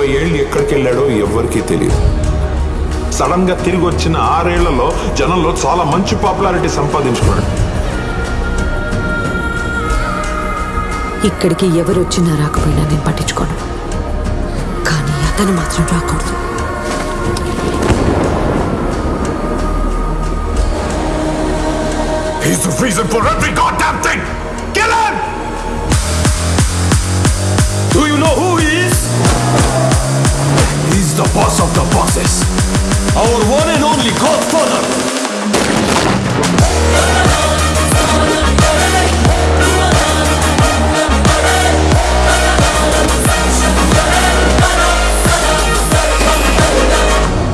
ఇరవై ఏళ్ళు ఎక్కడికి వెళ్ళాడో ఎవ్వరికీ తెలియదు సడన్గా తిరిగి వచ్చిన ఆరేళ్ళలో జనంలో చాలా మంచి పాపులారిటీ సంపాదించుకున్నాడు. ఇక్కడికి ఎవరు వచ్చినా రాకపోయినా నేను పట్టించుకోను. కానీ అతను మాత్రం రాకూడదు. He's the reason for every goddamn thing! Boss of the bosses. Our one and only godfather.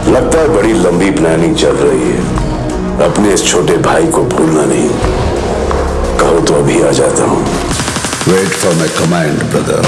लगता है बड़ी लंबी प्लानिंग चल रही है अपने इस छोटे भाई को भूलना नहीं कहो तो अभी आ जाता हूँ wait for my command brother